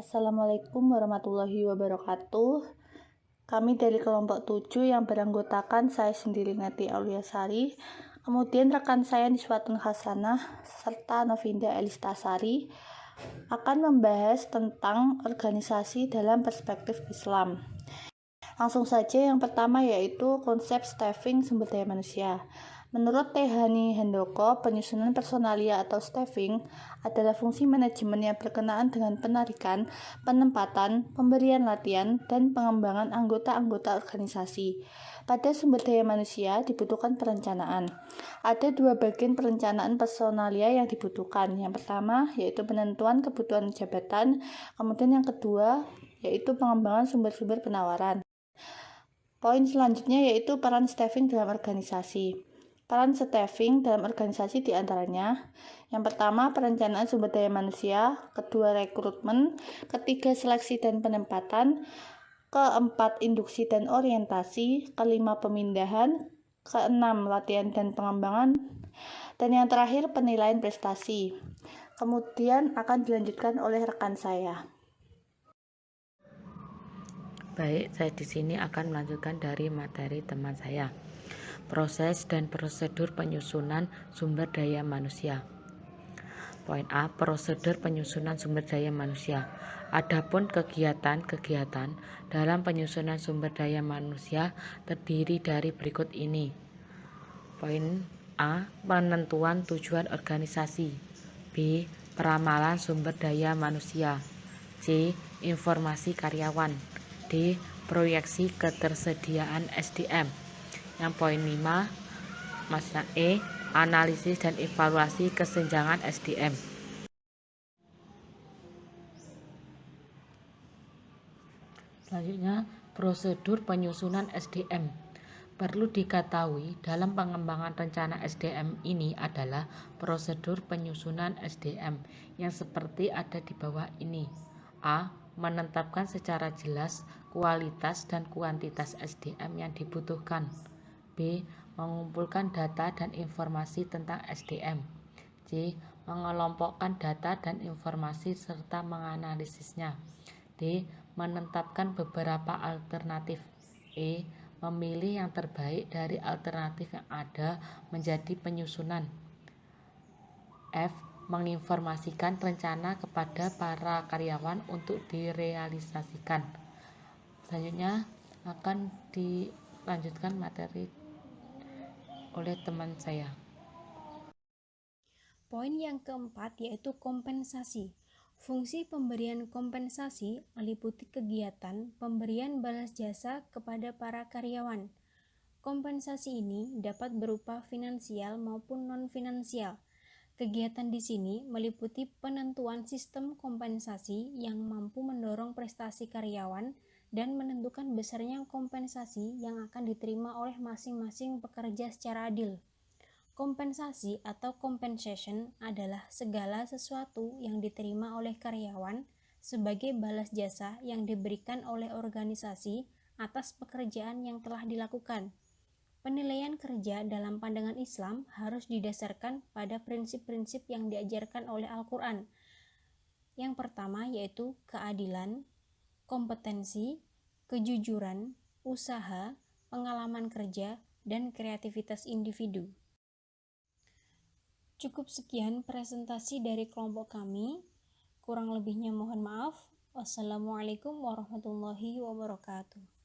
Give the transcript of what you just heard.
Assalamualaikum warahmatullahi wabarakatuh. Kami dari kelompok 7 yang beranggotakan saya sendiri Neti Auliasari, kemudian rekan saya Niswatun Hasanah, serta Novinda Elistasari akan membahas tentang organisasi dalam perspektif Islam. Langsung saja yang pertama yaitu konsep staffing sumber daya manusia. Menurut Tehani Handoko, penyusunan personalia atau staffing adalah fungsi manajemen yang berkenaan dengan penarikan, penempatan, pemberian latihan, dan pengembangan anggota-anggota organisasi. Pada sumber daya manusia dibutuhkan perencanaan. Ada dua bagian perencanaan personalia yang dibutuhkan. Yang pertama yaitu penentuan kebutuhan jabatan, kemudian yang kedua yaitu pengembangan sumber-sumber penawaran. Poin selanjutnya yaitu peran staffing dalam organisasi. Peran staffing dalam organisasi di antaranya yang pertama perencanaan sumber daya manusia, kedua rekrutmen, ketiga seleksi dan penempatan, keempat induksi dan orientasi, kelima pemindahan, keenam latihan dan pengembangan, dan yang terakhir penilaian prestasi. Kemudian akan dilanjutkan oleh rekan saya. Baik, saya di sini akan melanjutkan dari materi teman saya proses dan prosedur penyusunan sumber daya manusia. Poin A, prosedur penyusunan sumber daya manusia. Adapun kegiatan-kegiatan dalam penyusunan sumber daya manusia terdiri dari berikut ini. Poin A, penentuan tujuan organisasi. B, peramalan sumber daya manusia. C, informasi karyawan. D, proyeksi ketersediaan SDM. Yang poin 5, Masnya E, analisis dan evaluasi kesenjangan SDM. Selanjutnya, prosedur penyusunan SDM. Perlu diketahui dalam pengembangan rencana SDM ini adalah prosedur penyusunan SDM yang seperti ada di bawah ini. A. Menetapkan secara jelas kualitas dan kuantitas SDM yang dibutuhkan. B. Mengumpulkan data dan informasi tentang SDM. C. Mengelompokkan data dan informasi serta menganalisisnya. D. Menetapkan beberapa alternatif. E. Memilih yang terbaik dari alternatif yang ada menjadi penyusunan. F. Menginformasikan rencana kepada para karyawan untuk direalisasikan. Selanjutnya akan dilanjutkan materi oleh teman saya. Poin yang keempat yaitu kompensasi. Fungsi pemberian kompensasi meliputi kegiatan pemberian balas jasa kepada para karyawan. Kompensasi ini dapat berupa finansial maupun non-finansial. Kegiatan di sini meliputi penentuan sistem kompensasi yang mampu mendorong prestasi karyawan dan menentukan besarnya kompensasi yang akan diterima oleh masing-masing pekerja secara adil. Kompensasi atau compensation adalah segala sesuatu yang diterima oleh karyawan sebagai balas jasa yang diberikan oleh organisasi atas pekerjaan yang telah dilakukan. Penilaian kerja dalam pandangan Islam harus didasarkan pada prinsip-prinsip yang diajarkan oleh Al-Quran. Yang pertama yaitu keadilan, kompetensi, kejujuran, usaha, pengalaman kerja, dan kreativitas individu. Cukup sekian presentasi dari kelompok kami. Kurang lebihnya mohon maaf. Wassalamualaikum warahmatullahi wabarakatuh.